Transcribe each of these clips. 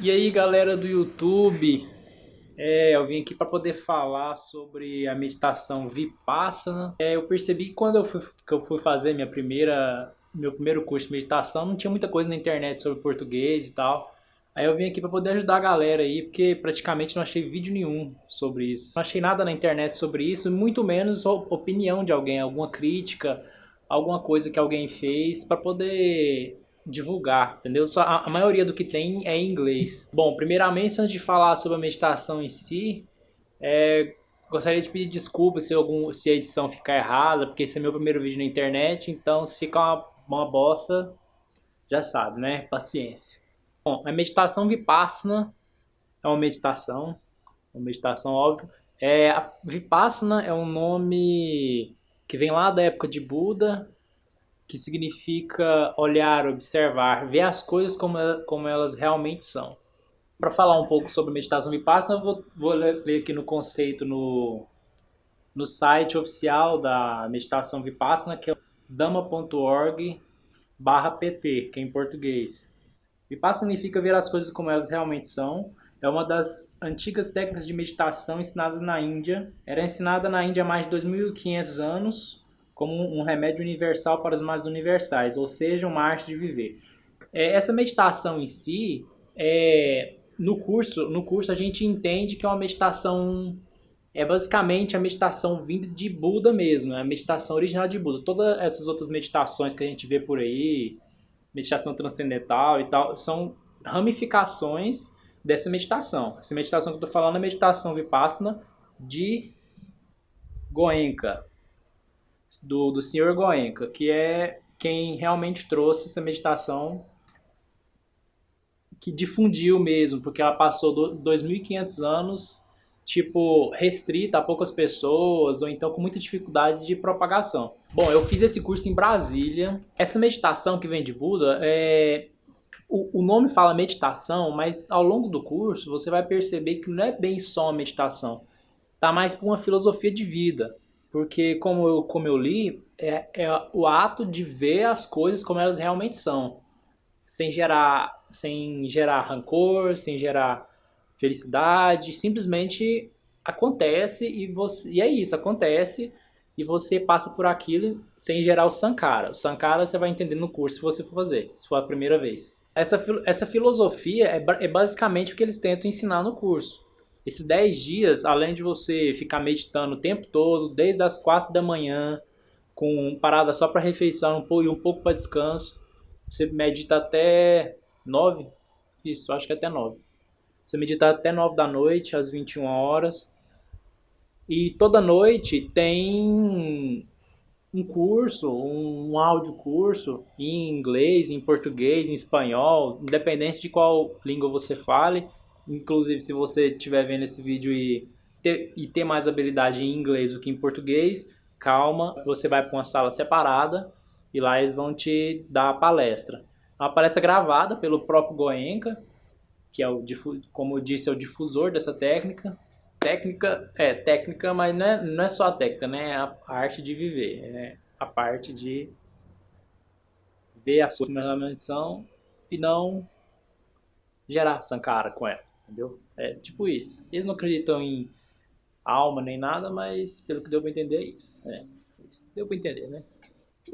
E aí galera do YouTube, é, eu vim aqui para poder falar sobre a meditação Vipassana. É, eu percebi que quando eu fui, que eu fui fazer minha primeira, meu primeiro curso de meditação, não tinha muita coisa na internet sobre português e tal. Aí eu vim aqui para poder ajudar a galera aí, porque praticamente não achei vídeo nenhum sobre isso. Não achei nada na internet sobre isso, muito menos opinião de alguém, alguma crítica, alguma coisa que alguém fez para poder divulgar, entendeu? Só a, a, maioria do que tem é em inglês. Bom, primeiramente, antes de falar sobre a meditação em si, é, gostaria de pedir desculpas se, algum, se a edição ficar errada, porque esse é meu primeiro vídeo na internet, então se ficar uma, uma bosta, já sabe, né? Paciência. Bom, a meditação Vipassana é uma meditação, uma meditação óbvio. É, Vipassana é um nome que vem lá da época de Buda, que significa olhar, observar, ver as coisas como, como elas realmente são. Para falar um pouco sobre meditação vipassana, vou, vou ler aqui no conceito no, no site oficial da meditação vipassana, que é dhamma.org barra pt, que é em português. Vipassana significa ver as coisas como elas realmente são. É uma das antigas técnicas de meditação ensinadas na Índia. Era ensinada na Índia há mais de 2.500 anos como um remédio universal para os males universais, ou seja, uma arte de viver. É, essa meditação em si, é, no curso, no curso a gente entende que é uma meditação é basicamente a meditação vinda de Buda mesmo, é a meditação original de Buda. Todas essas outras meditações que a gente vê por aí, meditação transcendental e tal, são ramificações dessa meditação. Essa meditação que eu estou falando é a meditação Vipassana de Goenka, do, do Sr. Goenka, que é quem realmente trouxe essa meditação que difundiu mesmo, porque ela passou 2.500 anos tipo restrita a poucas pessoas ou então com muita dificuldade de propagação. Bom, eu fiz esse curso em Brasília. Essa meditação que vem de Buda é o, o nome fala meditação, mas ao longo do curso você vai perceber que não é bem só meditação. Tá mais para uma filosofia de vida. Porque, como eu, como eu li, é, é o ato de ver as coisas como elas realmente são. Sem gerar, sem gerar rancor, sem gerar felicidade. Simplesmente acontece e, você, e é isso, acontece e você passa por aquilo sem gerar o Sankara. O Sankara você vai entender no curso se você for fazer, se for a primeira vez. Essa, essa filosofia é, é basicamente o que eles tentam ensinar no curso. Esses 10 dias, além de você ficar meditando o tempo todo, desde as 4 da manhã, com parada só para refeição e um pouco para descanso, você medita até 9, isso, acho que até 9. Você medita até 9 da noite, às 21 horas. E toda noite tem um curso, um áudio curso em inglês, em português, em espanhol, independente de qual língua você fale Inclusive, se você estiver vendo esse vídeo e ter, e ter mais habilidade em inglês do que em português, calma, você vai para uma sala separada e lá eles vão te dar a palestra. É uma palestra gravada pelo próprio Goenka, que é o, como eu disse, é o difusor dessa técnica. Técnica, é técnica, mas não é, não é só a técnica, né? É a arte de viver, é a parte de ver as coisas como são e não gerar Sankara com elas, entendeu? É tipo isso. Eles não acreditam em alma nem nada, mas pelo que deu para entender é isso. É, deu para entender, né?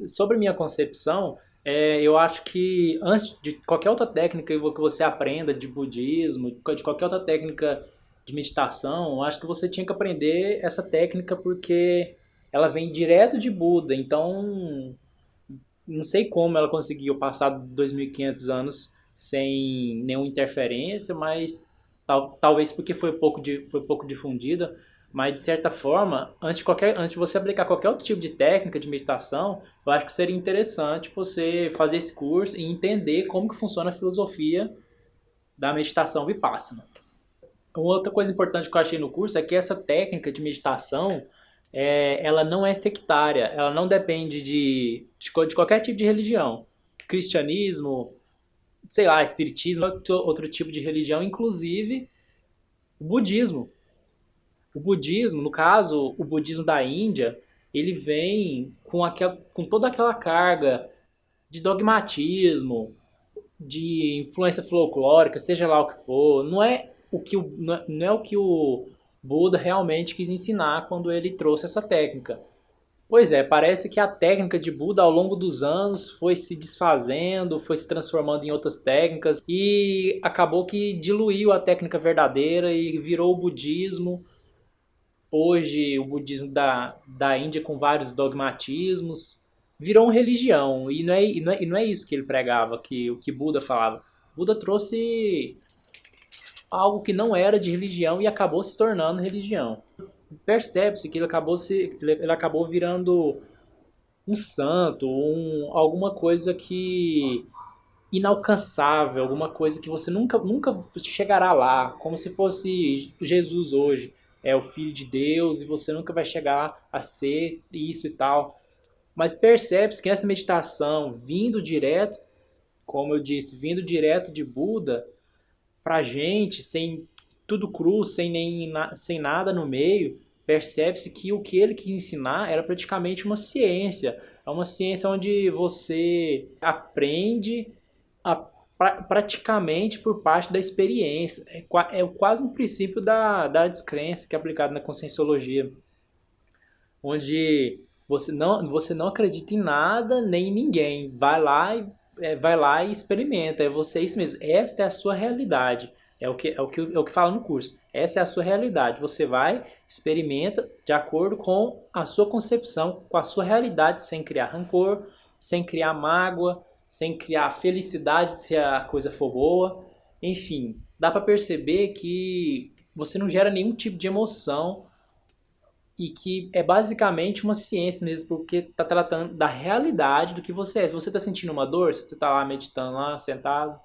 Sobre minha concepção, é, eu acho que antes de qualquer outra técnica que você aprenda de budismo, de qualquer outra técnica de meditação, eu acho que você tinha que aprender essa técnica porque ela vem direto de Buda, então não sei como ela conseguiu passar 2500 anos sem nenhuma interferência, mas tal, talvez porque foi pouco, de, foi pouco difundida, mas de certa forma, antes de, qualquer, antes de você aplicar qualquer outro tipo de técnica de meditação, eu acho que seria interessante você fazer esse curso e entender como que funciona a filosofia da meditação vipassana. Uma outra coisa importante que eu achei no curso é que essa técnica de meditação, é, ela não é sectária, ela não depende de, de, de qualquer tipo de religião. Cristianismo, sei lá, espiritismo, outro, outro tipo de religião, inclusive o budismo. O budismo, no caso, o budismo da Índia, ele vem com, aquel, com toda aquela carga de dogmatismo, de influência folclórica, seja lá o que for, não é o que o, não é o, que o Buda realmente quis ensinar quando ele trouxe essa técnica. Pois é, parece que a técnica de Buda ao longo dos anos foi se desfazendo, foi se transformando em outras técnicas e acabou que diluiu a técnica verdadeira e virou o budismo. Hoje, o budismo da, da Índia com vários dogmatismos virou uma religião e não, é, e, não é, e não é isso que ele pregava, que o que Buda falava. Buda trouxe algo que não era de religião e acabou se tornando religião percebe-se que ele acabou, se, ele acabou virando um santo, um, alguma coisa que inalcançável, alguma coisa que você nunca, nunca chegará lá, como se fosse Jesus hoje, é o Filho de Deus e você nunca vai chegar a ser isso e tal. Mas percebe-se que essa meditação, vindo direto, como eu disse, vindo direto de Buda, pra gente, sem tudo cru, sem, nem, sem nada no meio, percebe-se que o que ele quis ensinar era praticamente uma ciência. É uma ciência onde você aprende a, pra, praticamente por parte da experiência. É, é quase um princípio da, da descrença que é aplicado na conscienciologia. Onde você não, você não acredita em nada nem em ninguém. Vai lá e, é, vai lá e experimenta. É você isso mesmo. Esta é a sua realidade. É o que, é o que, é o que fala no curso. Essa é a sua realidade. Você vai, experimenta de acordo com a sua concepção, com a sua realidade, sem criar rancor, sem criar mágoa, sem criar felicidade se a coisa for boa. Enfim, dá para perceber que você não gera nenhum tipo de emoção e que é basicamente uma ciência mesmo, porque está tratando da realidade do que você é. Se você está sentindo uma dor, se você está lá meditando lá, sentado,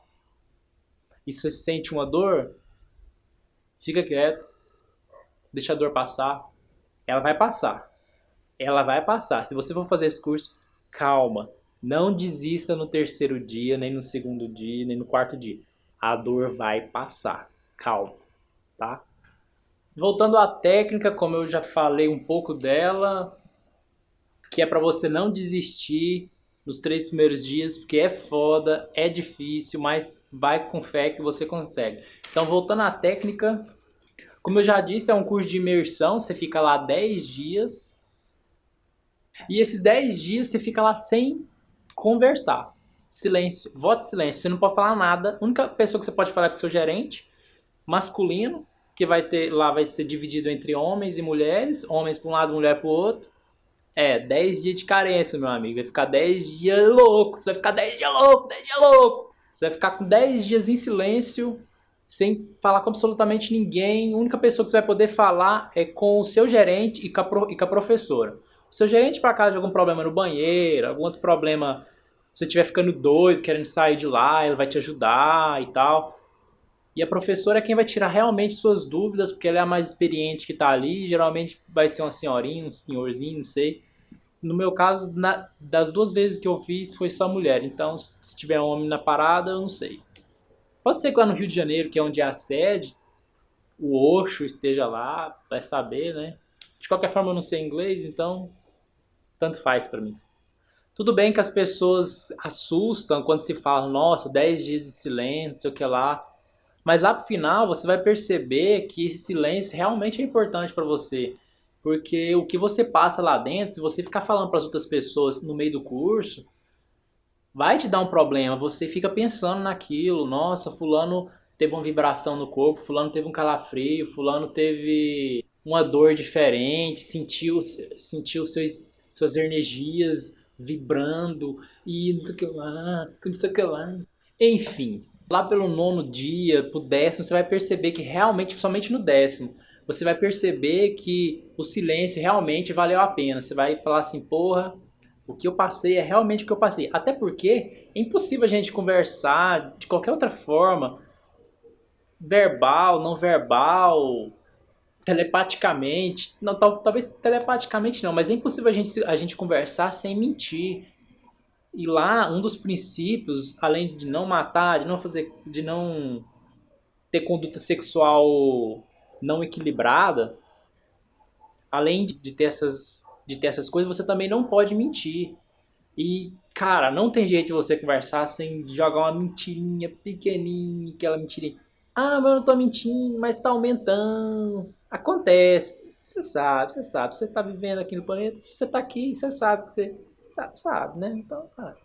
e você sente uma dor, fica quieto, deixa a dor passar. Ela vai passar. Ela vai passar. Se você for fazer esse curso, calma. Não desista no terceiro dia, nem no segundo dia, nem no quarto dia. A dor vai passar. Calma, tá? Voltando à técnica, como eu já falei um pouco dela, que é para você não desistir nos três primeiros dias, porque é foda, é difícil, mas vai com fé que você consegue. Então, voltando à técnica, como eu já disse, é um curso de imersão, você fica lá 10 dias. E esses 10 dias você fica lá sem conversar. Silêncio, voto silêncio, você não pode falar nada. A única pessoa que você pode falar é com o seu gerente, masculino, que vai ter lá vai ser dividido entre homens e mulheres, homens para um lado, mulher para o outro. É, 10 dias de carência, meu amigo. Vai ficar 10 dias louco. Você vai ficar 10 dias louco, 10 dias louco. Você vai ficar com 10 dias em silêncio, sem falar com absolutamente ninguém. A única pessoa que você vai poder falar é com o seu gerente e com a, pro, e com a professora. O seu gerente, para caso de algum problema no banheiro, algum outro problema, se você estiver ficando doido, querendo sair de lá, ela vai te ajudar e tal. E a professora é quem vai tirar realmente suas dúvidas, porque ela é a mais experiente que está ali. Geralmente vai ser uma senhorinha, um senhorzinho, não sei. No meu caso, na, das duas vezes que eu fiz, foi só mulher. Então, se tiver homem na parada, eu não sei. Pode ser que lá no Rio de Janeiro, que é onde é a sede, o Oxo esteja lá, vai saber, né? De qualquer forma, eu não sei inglês, então tanto faz para mim. Tudo bem que as pessoas assustam quando se fala, nossa, 10 dias de silêncio, sei o que lá. Mas lá pro final você vai perceber que esse silêncio realmente é importante para você. Porque o que você passa lá dentro, se você ficar falando para as outras pessoas no meio do curso, vai te dar um problema. Você fica pensando naquilo, nossa, fulano teve uma vibração no corpo, fulano teve um calafrio, fulano teve uma dor diferente, sentiu, sentiu seus, suas energias vibrando e não sei o que lá, não sei o que lá. Enfim, lá pelo nono dia, pro décimo, você vai perceber que realmente, principalmente no décimo, você vai perceber que o silêncio realmente valeu a pena. Você vai falar assim, porra, o que eu passei é realmente o que eu passei. Até porque é impossível a gente conversar de qualquer outra forma, verbal, não verbal, telepaticamente. Não, talvez telepaticamente não, mas é impossível a gente, a gente conversar sem mentir. E lá, um dos princípios, além de não matar, de não fazer, de não ter conduta sexual não equilibrada, além de ter essas, de ter essas coisas, você também não pode mentir. E, cara, não tem jeito de você conversar sem jogar uma mentirinha pequenininha, aquela mentirinha. Ah, mas eu não tô mentindo, mas tá aumentando. Acontece. Você sabe, você sabe. Você tá vivendo aqui no planeta, você tá aqui, você sabe que você sabe, né? Então, cara.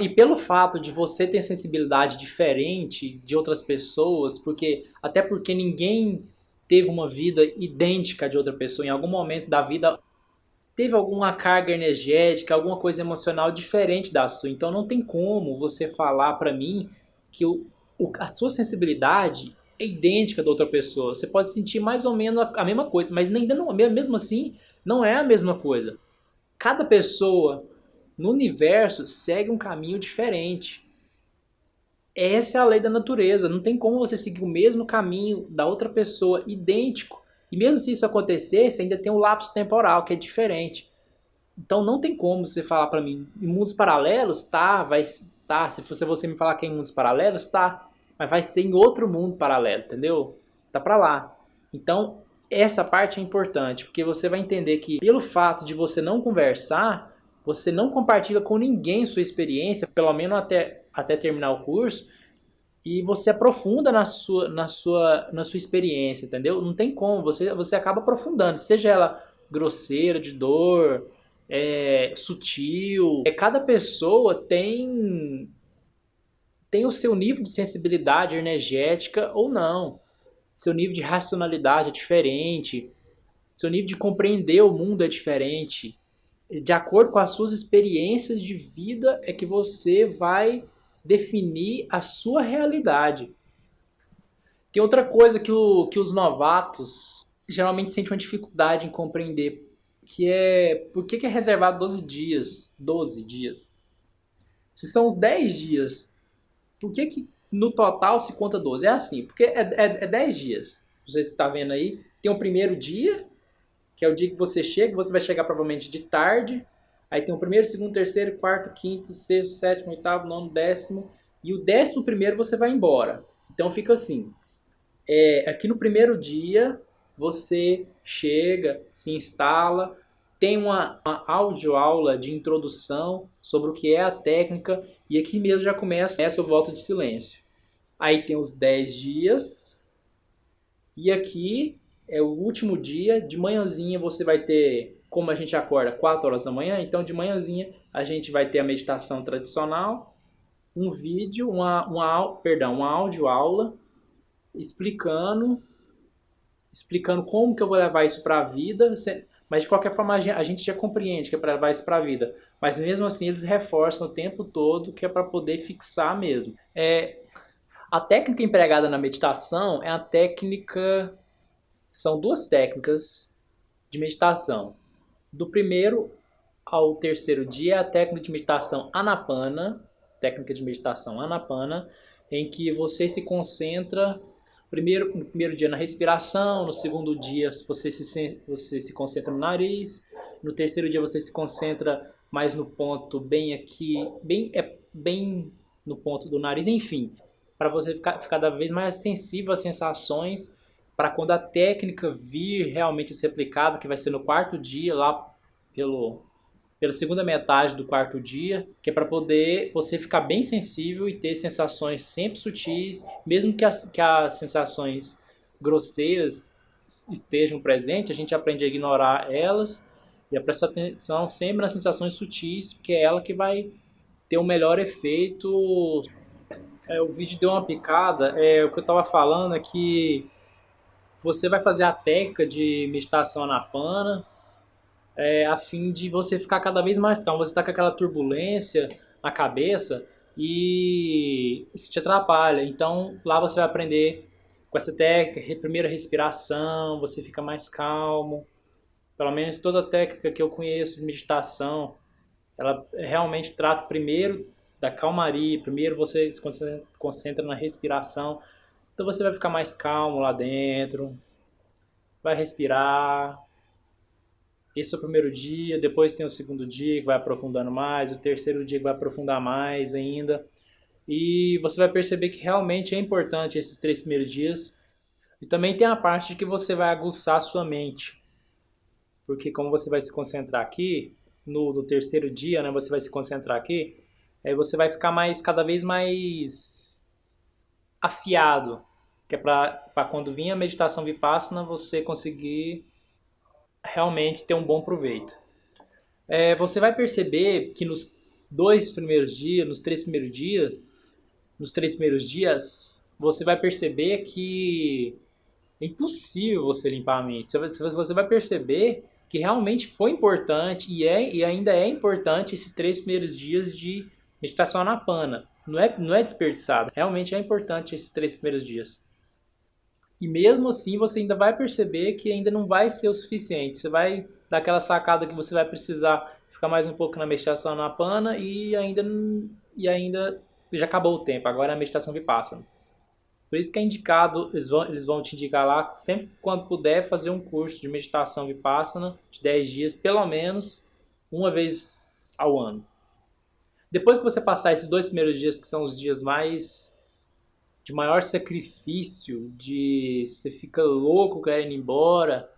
E pelo fato de você ter sensibilidade diferente de outras pessoas, porque até porque ninguém teve uma vida idêntica de outra pessoa em algum momento da vida teve alguma carga energética, alguma coisa emocional diferente da sua. Então não tem como você falar para mim que o, o, a sua sensibilidade é idêntica da outra pessoa. Você pode sentir mais ou menos a, a mesma coisa, mas não, mesmo assim não é a mesma coisa. Cada pessoa no universo segue um caminho diferente. Essa é a lei da natureza. Não tem como você seguir o mesmo caminho da outra pessoa, idêntico. E mesmo se isso acontecesse, ainda tem um lapso temporal que é diferente. Então não tem como você falar para mim, em mundos paralelos, tá, vai, tá, se fosse você me falar que é em mundos paralelos, tá, mas vai ser em outro mundo paralelo, entendeu? Tá para lá. Então, essa parte é importante, porque você vai entender que pelo fato de você não conversar, você não compartilha com ninguém sua experiência, pelo menos até, até terminar o curso, e você aprofunda na sua, na sua, na sua experiência, entendeu? Não tem como, você, você acaba aprofundando, seja ela grosseira, de dor, é, sutil. É, cada pessoa tem, tem o seu nível de sensibilidade energética ou não. Seu nível de racionalidade é diferente, seu nível de compreender o mundo é diferente de acordo com as suas experiências de vida, é que você vai definir a sua realidade. Tem outra coisa que, o, que os novatos geralmente sentem uma dificuldade em compreender, que é por que, é reservado 12 dias? 12 dias. Se são os 10 dias, por que, que no total se conta 12? É assim, porque é, é, é 10 dias. Você está vendo aí, tem o primeiro dia, que é o dia que você chega, você vai chegar provavelmente de tarde, aí tem o primeiro, segundo, terceiro, quarto, quinto, sexto, sétimo, oitavo, nono, décimo, e o décimo primeiro você vai embora. Então fica assim, é, aqui no primeiro dia você chega, se instala, tem uma, uma audioaula de introdução sobre o que é a técnica, e aqui mesmo já começa essa volta de silêncio. Aí tem os 10 dias, e aqui é o último dia, de manhãzinha você vai ter, como a gente acorda 4 horas da manhã, então de manhãzinha a gente vai ter a meditação tradicional, um vídeo, uma, uma, perdão, uma áudio aula explicando explicando como que eu vou levar isso para a vida, mas de qualquer forma a gente já compreende que é para levar isso para a vida, mas mesmo assim eles reforçam o tempo todo que é para poder fixar mesmo. É, a técnica empregada na meditação é a técnica são duas técnicas de meditação. Do primeiro ao terceiro dia, é a técnica de meditação Anapana, técnica de meditação Anapana, em que você se concentra primeiro, no primeiro dia na respiração, no segundo dia você se, você se concentra no nariz, no terceiro dia você se concentra mais no ponto bem aqui, bem, é, bem no ponto do nariz, enfim, para você ficar, ficar cada vez mais sensível às sensações para quando a técnica vir realmente ser aplicada, que vai ser no quarto dia, lá pelo, pela segunda metade do quarto dia, que é para poder você ficar bem sensível e ter sensações sempre sutis, mesmo que as, que as sensações grosseiras estejam presentes, a gente aprende a ignorar elas e a prestar atenção sempre nas sensações sutis, porque é ela que vai ter o um melhor efeito. É, o vídeo deu uma picada, é, o que eu estava falando é que você vai fazer a técnica de meditação anapana, é, a fim de você ficar cada vez mais calmo. Você está com aquela turbulência na cabeça e isso te atrapalha. Então lá você vai aprender com essa técnica, primeira respiração, você fica mais calmo. Pelo menos toda a técnica que eu conheço de meditação, ela realmente trata primeiro da calmaria, primeiro você se concentra na respiração, então você vai ficar mais calmo lá dentro, vai respirar. Esse é o primeiro dia, depois tem o segundo dia que vai aprofundando mais, o terceiro dia que vai aprofundar mais ainda. E você vai perceber que realmente é importante esses três primeiros dias. E também tem a parte de que você vai aguçar sua mente. Porque como você vai se concentrar aqui, no, no terceiro dia, né, você vai se concentrar aqui, aí você vai ficar mais cada vez mais afiado, que é para quando vir a meditação vipassana você conseguir realmente ter um bom proveito. É, você vai perceber que nos dois primeiros dias, nos três primeiros dias, nos três primeiros dias, você vai perceber que é impossível você limpar a mente. Você vai perceber que realmente foi importante e, é, e ainda é importante esses três primeiros dias de meditação anapana. Não é, não é desperdiçado, realmente é importante esses três primeiros dias. E mesmo assim você ainda vai perceber que ainda não vai ser o suficiente. Você vai dar aquela sacada que você vai precisar ficar mais um pouco na meditação anapana e ainda, e ainda já acabou o tempo, agora é a meditação vipassana. Por isso que é indicado, eles vão, eles vão te indicar lá, sempre quando puder, fazer um curso de meditação vipassana de 10 dias, pelo menos uma vez ao ano. Depois que você passar esses dois primeiros dias, que são os dias mais de maior sacrifício, de você fica louco querendo ir embora,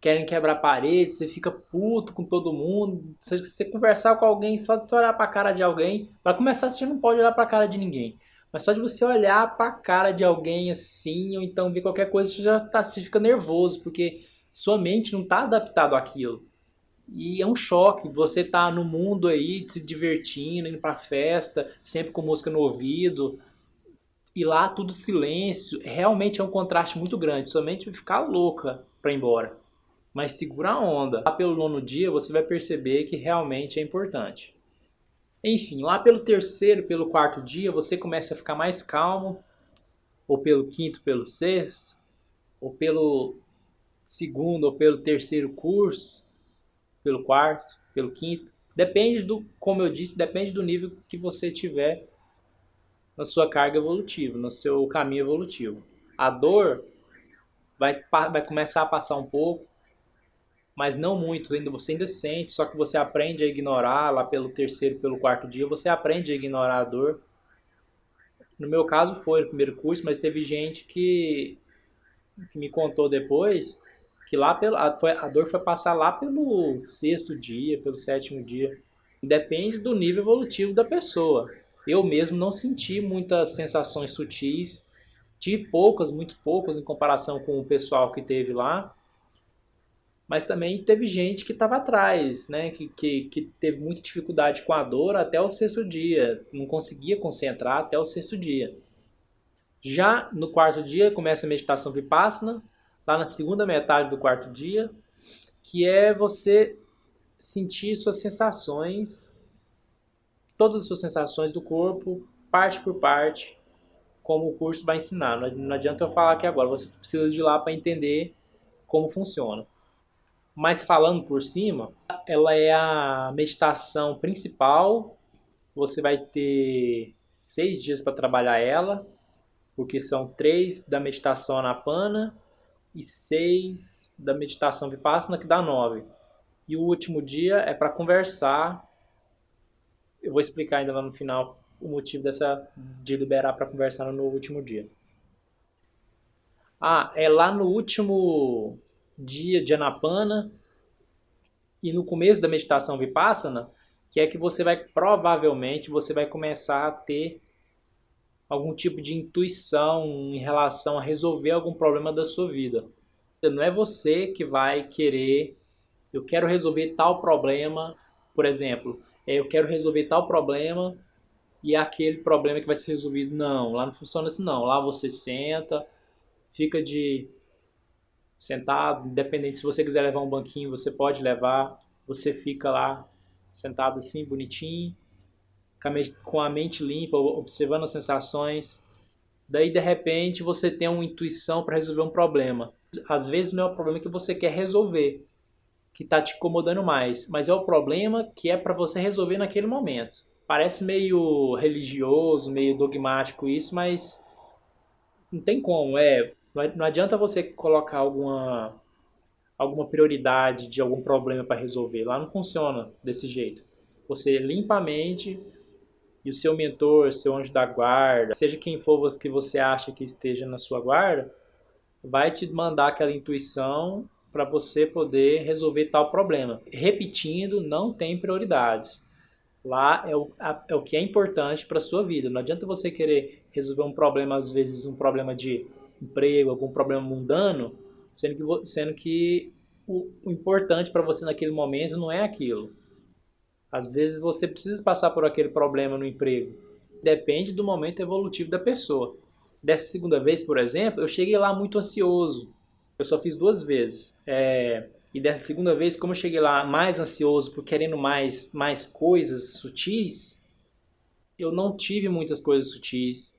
querem quebrar a parede, você fica puto com todo mundo. Se você conversar com alguém, só de você olhar para a cara de alguém, para começar você não pode olhar para a cara de ninguém. Mas só de você olhar para a cara de alguém assim, ou então ver qualquer coisa, você já tá, você fica nervoso, porque sua mente não está adaptado àquilo. E é um choque, você tá no mundo aí, se divertindo, indo pra festa, sempre com música no ouvido, e lá tudo silêncio, realmente é um contraste muito grande, sua mente vai ficar louca para ir embora. Mas segura a onda. Lá pelo nono dia você vai perceber que realmente é importante. Enfim, lá pelo terceiro, pelo quarto dia, você começa a ficar mais calmo, ou pelo quinto, pelo sexto, ou pelo segundo, ou pelo terceiro curso, pelo quarto, pelo quinto. Depende do, como eu disse, depende do nível que você tiver na sua carga evolutiva, no seu caminho evolutivo. A dor vai, vai começar a passar um pouco, mas não muito, ainda você ainda sente, só que você aprende a ignorar lá pelo terceiro, pelo quarto dia, você aprende a ignorar a dor. No meu caso foi no primeiro curso, mas teve gente que, que me contou depois que lá pelo, a, foi, a dor foi passar lá pelo sexto dia, pelo sétimo dia. Depende do nível evolutivo da pessoa. Eu mesmo não senti muitas sensações sutis, tive poucas, muito poucas em comparação com o pessoal que teve lá mas também teve gente que estava atrás, né? Que, que, que teve muita dificuldade com a dor até o sexto dia, não conseguia concentrar até o sexto dia. Já no quarto dia começa a meditação vipassana, lá na segunda metade do quarto dia, que é você sentir suas sensações, todas as suas sensações do corpo, parte por parte, como o curso vai ensinar. Não adianta eu falar aqui agora, você precisa de lá para entender como funciona. Mas falando por cima, ela é a meditação principal. Você vai ter seis dias para trabalhar ela, porque são três da meditação anapana e seis da meditação vipassana, que dá nove. E o último dia é para conversar. Eu vou explicar ainda lá no final o motivo dessa de liberar para conversar no último dia. Ah, é lá no último dia de Anapana e no começo da meditação Vipassana, que é que você vai, provavelmente, você vai começar a ter algum tipo de intuição em relação a resolver algum problema da sua vida. Não é você que vai querer, eu quero resolver tal problema, por exemplo, é, eu quero resolver tal problema e aquele problema que vai ser resolvido. Não, lá não funciona assim não. Lá você senta, fica de sentado, independente se você quiser levar um banquinho, você pode levar, você fica lá sentado assim, bonitinho, com a mente limpa, observando as sensações. Daí, de repente, você tem uma intuição para resolver um problema. Às vezes não é o problema que você quer resolver, que está te incomodando mais, mas é o problema que é para você resolver naquele momento. Parece meio religioso, meio dogmático isso, mas não tem como. É, não adianta você colocar alguma, alguma prioridade de algum problema para resolver. Lá não funciona desse jeito. Você limpa a mente e o seu mentor, seu anjo da guarda, seja quem for que você acha que esteja na sua guarda, vai te mandar aquela intuição para você poder resolver tal problema. Repetindo, não tem prioridades. Lá é o, a, é o que é importante para a sua vida. Não adianta você querer resolver um problema, às vezes um problema de emprego, algum problema mundano, sendo que, sendo que o, o importante para você naquele momento não é aquilo. Às vezes você precisa passar por aquele problema no emprego. Depende do momento evolutivo da pessoa. Dessa segunda vez, por exemplo, eu cheguei lá muito ansioso. Eu só fiz duas vezes. É, e dessa segunda vez, como eu cheguei lá mais ansioso, por querendo mais, mais coisas sutis, eu não tive muitas coisas sutis.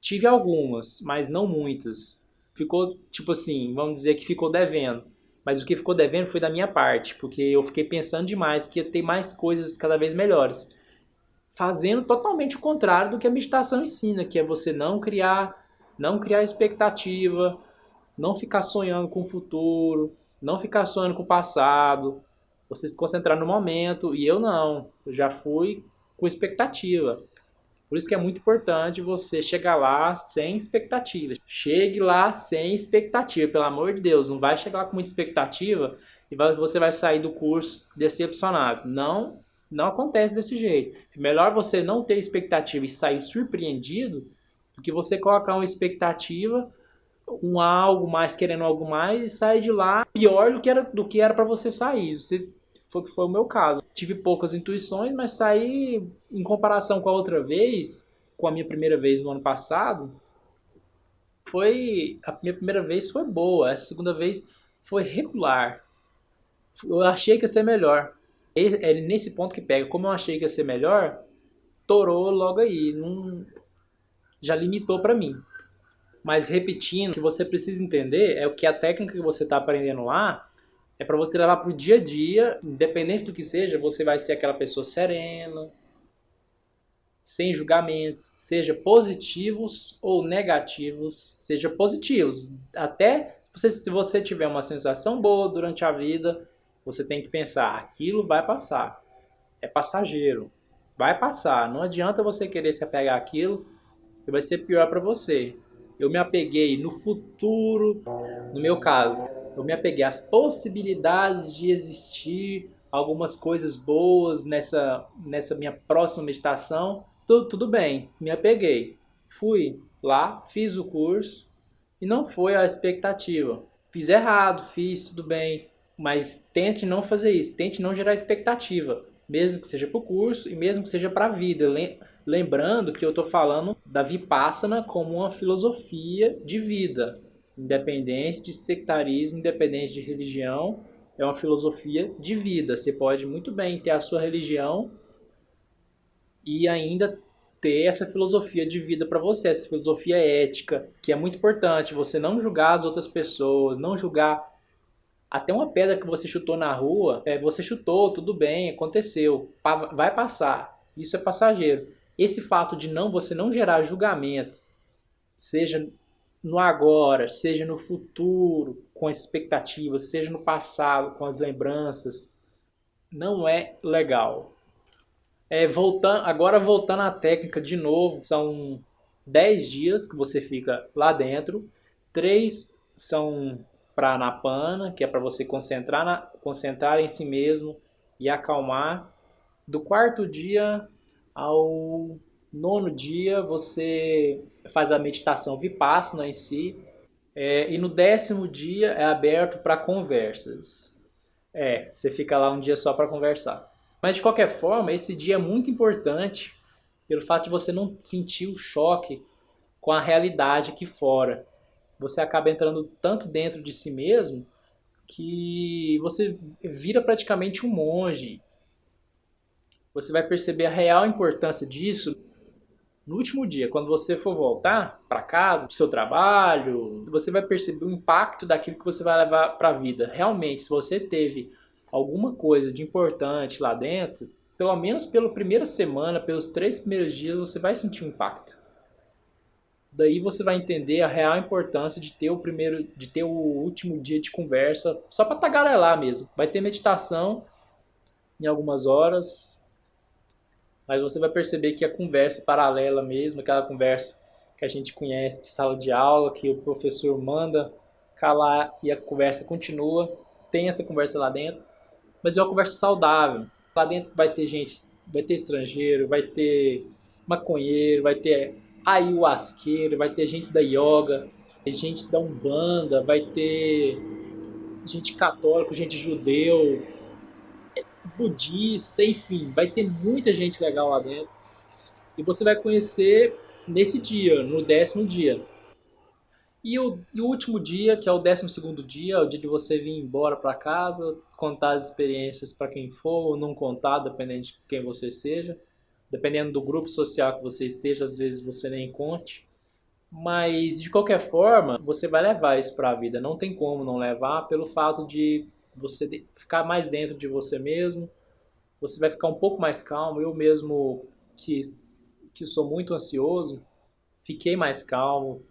Tive algumas, mas não muitas. Ficou, tipo assim, vamos dizer que ficou devendo. Mas o que ficou devendo foi da minha parte, porque eu fiquei pensando demais que ia ter mais coisas cada vez melhores. Fazendo totalmente o contrário do que a meditação ensina, que é você não criar, não criar expectativa, não ficar sonhando com o futuro, não ficar sonhando com o passado, você se concentrar no momento. E eu não, eu já fui com expectativa. Por isso que é muito importante você chegar lá sem expectativa. Chegue lá sem expectativa, pelo amor de Deus. Não vai chegar lá com muita expectativa e você vai sair do curso decepcionado. Não, não acontece desse jeito. Melhor você não ter expectativa e sair surpreendido do que você colocar uma expectativa um algo mais, querendo algo mais, e sair de lá pior do que era do que era para você sair. Você, foi foi o meu caso. Tive poucas intuições, mas saí em comparação com a outra vez, com a minha primeira vez no ano passado, foi a minha primeira vez foi boa, a segunda vez foi regular. Eu achei que ia ser melhor. É nesse ponto que pega. Como eu achei que ia ser melhor, torou logo aí, não já limitou para mim. Mas repetindo, o que você precisa entender é o que a técnica que você está aprendendo lá é para você levar para o dia a dia, independente do que seja, você vai ser aquela pessoa serena, sem julgamentos, seja positivos ou negativos, seja positivos. Até você, se você tiver uma sensação boa durante a vida, você tem que pensar, aquilo vai passar. É passageiro. Vai passar. Não adianta você querer se apegar àquilo, que vai ser pior para você eu me apeguei no futuro, no meu caso, eu me apeguei às possibilidades de existir algumas coisas boas nessa, nessa minha próxima meditação. Tudo, tudo bem, me apeguei. Fui lá, fiz o curso e não foi a expectativa. Fiz errado, fiz tudo bem, mas tente não fazer isso, tente não gerar expectativa, mesmo que seja para o curso e mesmo que seja para a vida. Lembrando que eu estou falando da Vipassana como uma filosofia de vida, independente de sectarismo, independente de religião, é uma filosofia de vida. Você pode muito bem ter a sua religião e ainda ter essa filosofia de vida para você, essa filosofia ética, que é muito importante. Você não julgar as outras pessoas, não julgar até uma pedra que você chutou na rua, é, você chutou, tudo bem, aconteceu, vai passar. Isso é passageiro. Esse fato de não você não gerar julgamento, seja no agora, seja no futuro, com as expectativas, seja no passado, com as lembranças, não é legal. É, voltando, agora voltando à técnica de novo, são 10 dias que você fica lá dentro, 3 são para Anapana, que é para você concentrar, na, concentrar em si mesmo e acalmar. Do quarto dia ao nono dia você faz a meditação vipassana em si. É, e no décimo dia é aberto para conversas. É, você fica lá um dia só para conversar. Mas de qualquer forma, esse dia é muito importante pelo fato de você não sentir o choque com a realidade aqui fora. Você acaba entrando tanto dentro de si mesmo que você vira praticamente um monge você vai perceber a real importância disso no último dia, quando você for voltar para casa, para o seu trabalho, você vai perceber o impacto daquilo que você vai levar para a vida. Realmente, se você teve alguma coisa de importante lá dentro, pelo menos pela primeira semana, pelos três primeiros dias, você vai sentir um impacto. Daí você vai entender a real importância de ter o primeiro, de ter o último dia de conversa, só para tagarelar mesmo. Vai ter meditação em algumas horas, mas você vai perceber que a conversa paralela mesmo, aquela conversa que a gente conhece de sala de aula, que o professor manda lá e a conversa continua, tem essa conversa lá dentro, mas é uma conversa saudável. Lá dentro vai ter gente, vai ter estrangeiro, vai ter maconheiro, vai ter ayahuasqueiro, vai ter gente da yoga, gente da Umbanda, vai ter gente católica, gente judeu, budista, enfim, vai ter muita gente legal lá dentro. E você vai conhecer nesse dia, no décimo dia. E o, e o último dia, que é o décimo segundo dia, o dia de você vir embora para casa, contar as experiências para quem for, ou não contar, dependendo de quem você seja. Dependendo do grupo social que você esteja, às vezes você nem conte. Mas, de qualquer forma, você vai levar isso para a vida. Não tem como não levar pelo fato de você ficar mais dentro de você mesmo. Você vai ficar um pouco mais calmo. Eu mesmo, que, que sou muito ansioso, fiquei mais calmo.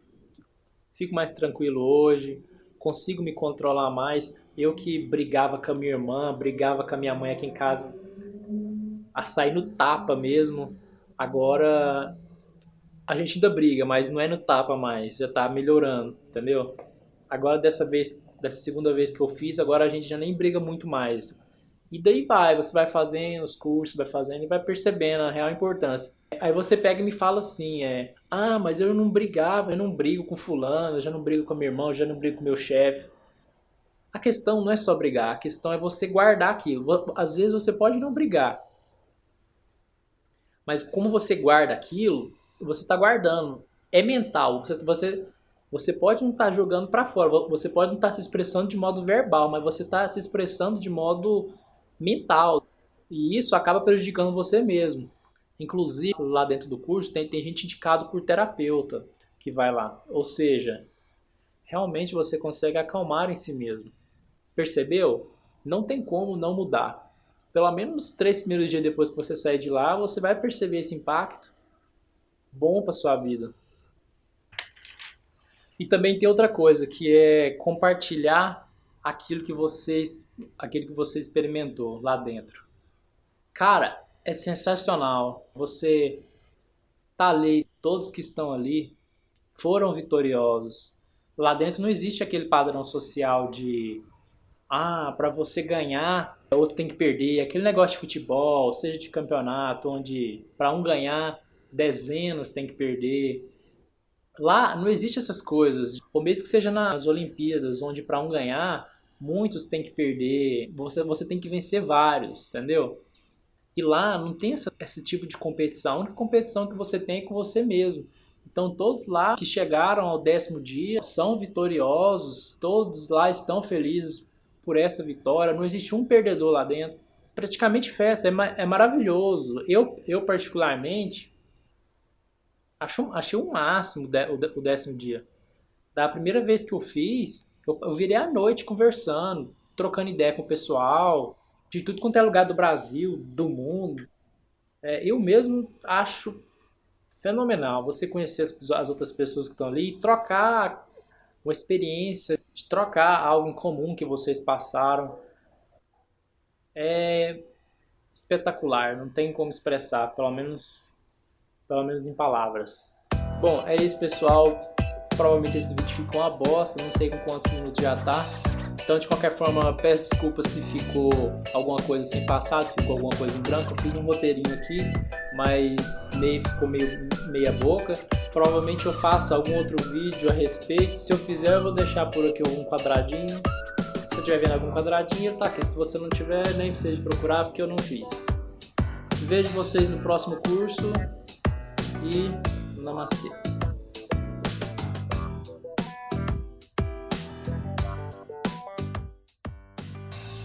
Fico mais tranquilo hoje. Consigo me controlar mais. Eu que brigava com a minha irmã, brigava com a minha mãe aqui em casa, a sair no tapa mesmo. Agora a gente ainda briga, mas não é no tapa mais, já tá melhorando, entendeu? Agora dessa vez, dessa segunda vez que eu fiz, agora a gente já nem briga muito mais. E daí vai, você vai fazendo os cursos, vai fazendo e vai percebendo a real importância. Aí você pega e me fala assim, é, ah, mas eu não brigava, eu não brigo com fulano, eu já não brigo com meu irmão, eu já não brigo com meu chefe. A questão não é só brigar, a questão é você guardar aquilo. Às vezes você pode não brigar, mas como você guarda aquilo, você está guardando. É mental. Você, você, você pode não estar tá jogando para fora, você pode não estar tá se expressando de modo verbal, mas você está se expressando de modo mental. E isso acaba prejudicando você mesmo. Inclusive, lá dentro do curso, tem, tem gente indicado por terapeuta que vai lá. Ou seja, realmente você consegue acalmar em si mesmo. Percebeu? Não tem como não mudar. Pelo menos três primeiros dias depois que você sair de lá, você vai perceber esse impacto bom para sua vida. E também tem outra coisa, que é compartilhar aquilo que vocês, aquilo que você experimentou lá dentro. Cara, é sensacional. Você tá ali, todos que estão ali foram vitoriosos. Lá dentro não existe aquele padrão social de ah, para você ganhar, o outro tem que perder. Aquele negócio de futebol, seja de campeonato, onde para um ganhar dezenas tem que perder. Lá não existe essas coisas. Ou mesmo que seja nas Olimpíadas, onde para um ganhar, muitos têm que perder. Você, você tem que vencer vários, entendeu? E lá não tem essa, esse tipo de competição. A única competição que você tem é com você mesmo. Então todos lá que chegaram ao décimo dia são vitoriosos, todos lá estão felizes por essa vitória. Não existe um perdedor lá dentro. Praticamente festa, é, é maravilhoso. Eu, eu particularmente, Acho, achei o máximo o décimo dia. Da primeira vez que eu fiz, eu, eu virei à noite conversando, trocando ideia com o pessoal, de tudo quanto é lugar do Brasil, do mundo. É, eu mesmo acho fenomenal você conhecer as, as outras pessoas que estão ali e trocar uma experiência, de trocar algo em comum que vocês passaram. É espetacular, não tem como expressar, pelo menos pelo menos em palavras. Bom, é isso pessoal, provavelmente esse vídeo ficou uma bosta, não sei com quantos minutos já tá. Então, de qualquer forma, peço desculpa se ficou alguma coisa sem passar, se ficou alguma coisa em branco. Eu fiz um roteirinho aqui, mas meio, ficou meio meia boca. Provavelmente eu faço algum outro vídeo a respeito. Se eu fizer, eu vou deixar por aqui algum quadradinho. Se eu estiver vendo algum quadradinho, tá aqui. Se você não tiver, nem precisa procurar, porque eu não fiz. Vejo vocês no próximo curso e namastê.